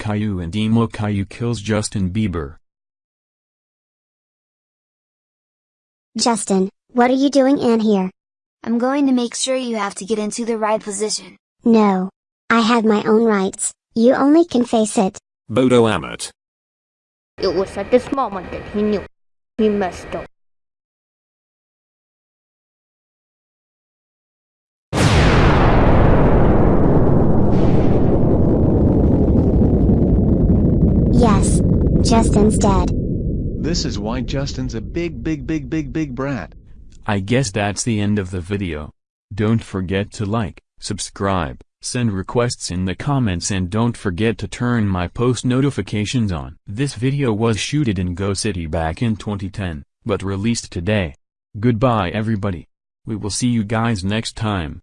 Caillou and Emo Caillou kills Justin Bieber. Justin, what are you doing in here? I'm going to make sure you have to get into the right position. No. I have my own rights, you only can face it. Bodo Amet. It was at this moment that he knew. He messed up. Yes. Justin's dead. This is why Justin's a big big big big big brat. I guess that's the end of the video. Don't forget to like, subscribe, send requests in the comments and don't forget to turn my post notifications on. This video was shooted in Go City back in 2010, but released today. Goodbye everybody. We will see you guys next time.